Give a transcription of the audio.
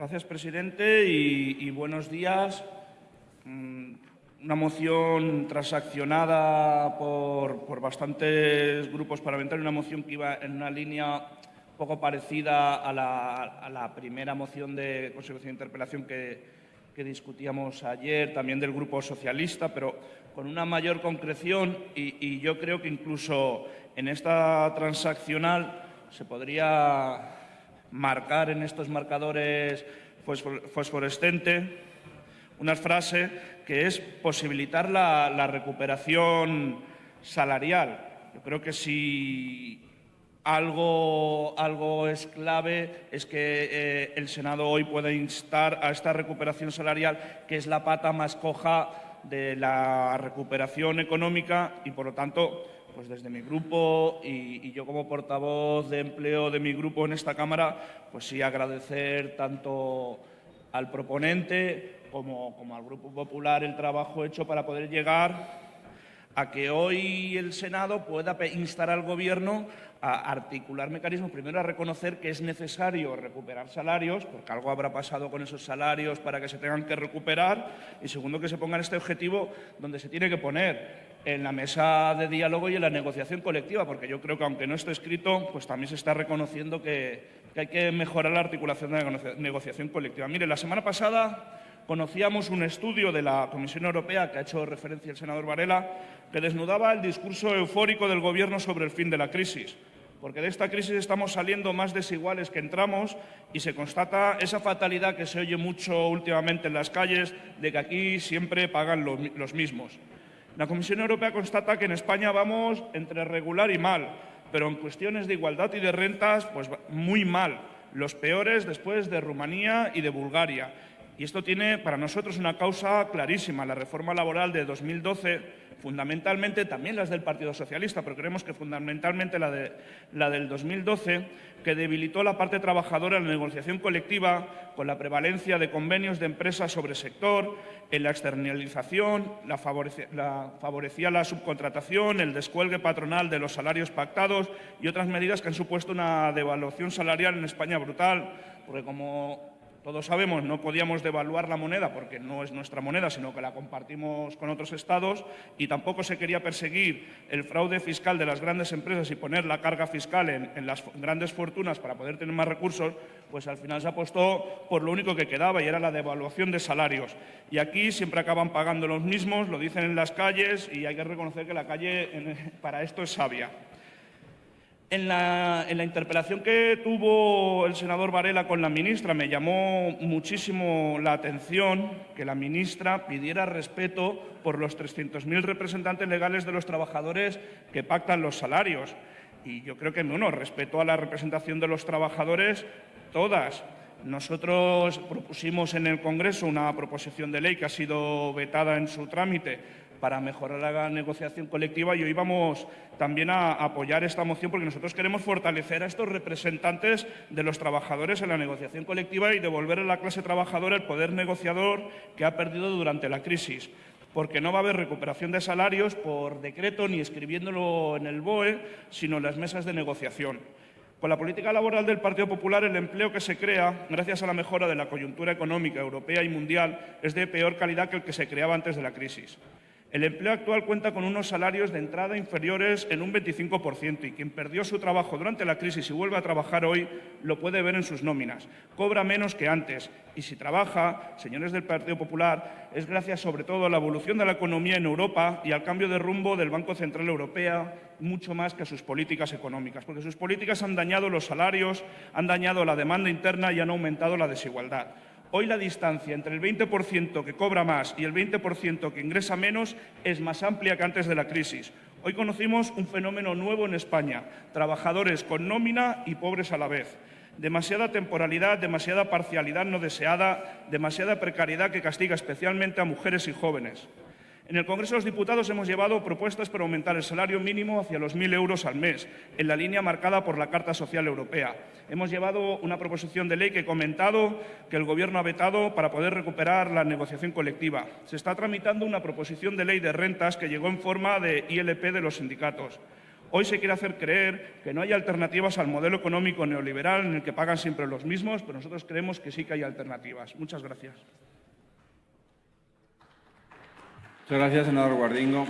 Gracias, presidente, y, buenos días. Mm, una moción transaccionada por, bastantes grupos parlamentarios, una moción que iba en una línea poco parecida a la, primera moción de consecución de interpelación que, discutíamos ayer, también del Grupo Socialista, pero con una mayor concreción y yo creo que incluso en esta transaccional se podría marcar en estos marcadores fosforescentes una frase que es posibilitar la, recuperación salarial. Yo creo que si algo, algo es clave es que eh, el Senado hoy pueda instar a esta recuperación salarial, que es la pata más coja de la recuperación económica y, por lo tanto, pues desde mi grupo y, yo como portavoz de empleo de mi grupo en esta Cámara, pues sí agradecer tanto al proponente como, al Grupo Popular el trabajo hecho para poder llegar a que hoy el Senado pueda instar al Gobierno a articular mecanismos, primero a reconocer que es necesario recuperar salarios, porque algo habrá pasado con esos salarios para que se tengan que recuperar, y segundo que se ponga este objetivo donde se tiene que poner en la mesa de diálogo y en la negociación colectiva, porque yo creo que aunque no esté escrito, pues también se está reconociendo que, hay que mejorar la articulación de la negociación colectiva. Mire, la semana pasada conocíamos un estudio de la Comisión Europea que ha hecho referencia el senador Varela, que desnudaba el discurso eufórico del Gobierno sobre el fin de la crisis porque de esta crisis estamos saliendo más desiguales que entramos y se constata esa fatalidad que se oye mucho últimamente en las calles de que aquí siempre pagan los mismos. La Comisión Europea constata que en España vamos entre regular y mal, pero en cuestiones de igualdad y de rentas, pues muy mal, los peores después de Rumanía y de Bulgaria. Y esto tiene para nosotros una causa clarísima. La reforma laboral de 2012, fundamentalmente también las del Partido Socialista, pero creemos que fundamentalmente la, de, la del 2012, que debilitó la parte trabajadora en la negociación colectiva con la prevalencia de convenios de empresas sobre sector, en la externalización, la, favorecía la subcontratación, el descuelgue patronal de los salarios pactados y otras medidas que han supuesto una devaluación salarial en España brutal, porque como todos sabemos, no podíamos devaluar la moneda porque no es nuestra moneda, sino que la compartimos con otros estados y tampoco se quería perseguir el fraude fiscal de las grandes empresas y poner la carga fiscal en, las grandes fortunas para poder tener más recursos, pues al final se apostó por lo único que quedaba y era la devaluación de salarios. Y aquí siempre acaban pagando los mismos, lo dicen en las calles y hay que reconocer que la calle para esto es sabia. En la, interpelación que tuvo el senador Varela con la ministra me llamó muchísimo la atención que la ministra pidiera respeto por los 300.000 representantes legales de los trabajadores que pactan los salarios. Y yo creo que, bueno, respeto a la representación de los trabajadores, todas. Nosotros propusimos en el Congreso una proposición de ley que ha sido vetada en su trámite para mejorar la negociación colectiva y hoy vamos también a apoyar esta moción porque nosotros queremos fortalecer a estos representantes de los trabajadores en la negociación colectiva y devolver a la clase trabajadora el poder negociador que ha perdido durante la crisis porque no va a haber recuperación de salarios por decreto ni escribiéndolo en el BOE, sino en las mesas de negociación. Con la política laboral del Partido Popular, el empleo que se crea, gracias a la mejora de la coyuntura económica europea y mundial, es de peor calidad que el que se creaba antes de la crisis. El empleo actual cuenta con unos salarios de entrada inferiores en un 25% y quien perdió su trabajo durante la crisis y vuelve a trabajar hoy lo puede ver en sus nóminas. Cobra menos que antes y si trabaja, señores del Partido Popular, es gracias sobre todo a la evolución de la economía en Europa y al cambio de rumbo del Banco Central Europeo, mucho más que a sus políticas económicas, porque sus políticas han dañado los salarios, han dañado la demanda interna y han aumentado la desigualdad. Hoy la distancia entre el 20% que cobra más y el 20% que ingresa menos es más amplia que antes de la crisis. Hoy conocimos un fenómeno nuevo en España, trabajadores con nómina y pobres a la vez. Demasiada temporalidad, demasiada parcialidad no deseada, demasiada precariedad que castiga especialmente a mujeres y jóvenes. En el Congreso de los Diputados hemos llevado propuestas para aumentar el salario mínimo hacia los 1.000 euros al mes, en la línea marcada por la Carta Social Europea. Hemos llevado una proposición de ley que he comentado que el Gobierno ha vetado para poder recuperar la negociación colectiva. Se está tramitando una proposición de ley de rentas que llegó en forma de ILP de los sindicatos. Hoy se quiere hacer creer que no hay alternativas al modelo económico neoliberal en el que pagan siempre los mismos, pero nosotros creemos que sí que hay alternativas. Muchas gracias. Muchas gracias, senador Guardingo.